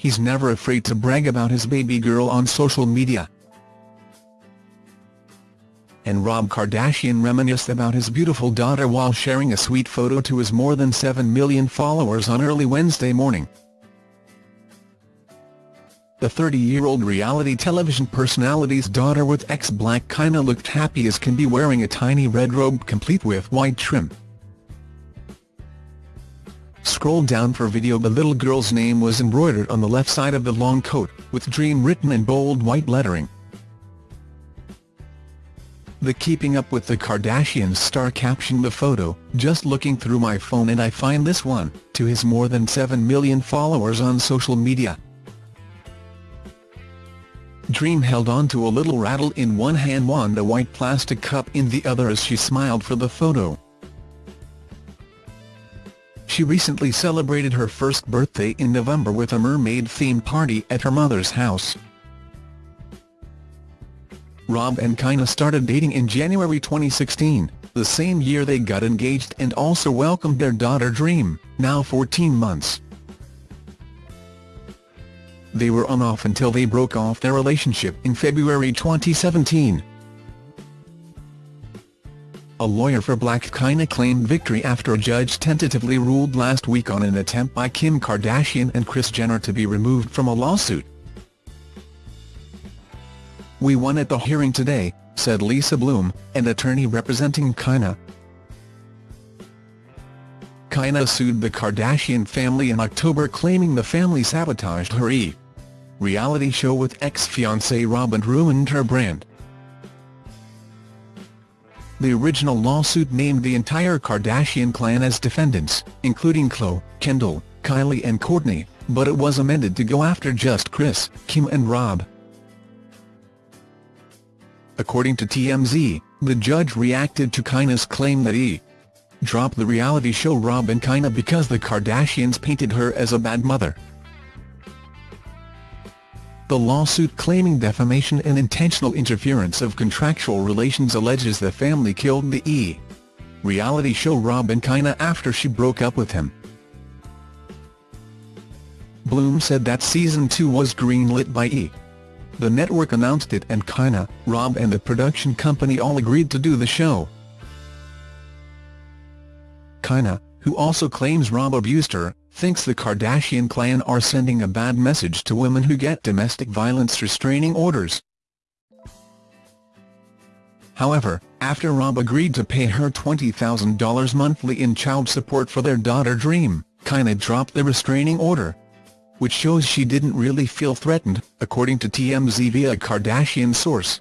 he's never afraid to brag about his baby girl on social media. And Rob Kardashian reminisced about his beautiful daughter while sharing a sweet photo to his more than 7 million followers on early Wednesday morning. The 30-year-old reality television personality's daughter with ex-Blac Chyna looked happy as can be wearing a tiny red robe complete with white trim. Scroll down for video the little girl's name was embroidered on the left side of the long coat, with Dream written in bold white lettering. The Keeping Up with the Kardashians star captioned the photo, just looking through my phone and I find this one, to his more than 7 million followers on social media. Dream held on to a little rattle in one hand wand a white plastic cup in the other as she smiled for the photo. She recently celebrated her first birthday in November with a mermaid-themed party at her mother's house. Rob and Chyna started dating in January 2016, the same year they got engaged and also welcomed their daughter Dream, now 14 months. They were on off until they broke off their relationship in February 2017. A lawyer for Blac Chyna claimed victory after a judge tentatively ruled last week on an attempt by Kim Kardashian and Kris Jenner to be removed from a lawsuit. We won at the hearing today, said Lisa Bloom, an attorney representing Chyna. Chyna sued the Kardashian family in October claiming the family sabotaged her E! reality show with ex-fiancé Rob and ruined her brand. The original lawsuit named the entire Kardashian clan as defendants, including Khloe, Kendall, Kylie and Kourtney, but it was amended to go after just Kris, Kim and Rob. According to TMZ, the judge reacted to Chyna's claim that he dropped the reality show Rob and Chyna because the Kardashians painted her as a bad mother. The lawsuit claiming defamation and intentional interference of contractual relations alleges the family killed the E! reality show Rob and Chyna after she broke up with him. Bloom said that season 2 was greenlit by E! The network announced it and Chyna, Rob and the production company all agreed to do the show. Chyna, who also claims Rob abused her, thinks the Kardashian clan are sending a bad message to women who get domestic violence restraining orders. However, after Rob agreed to pay her $20,000 monthly in child support for their daughter Dream, Chyna dropped the restraining order. Which shows she didn't really feel threatened, according to TMZ via a Kardashian source.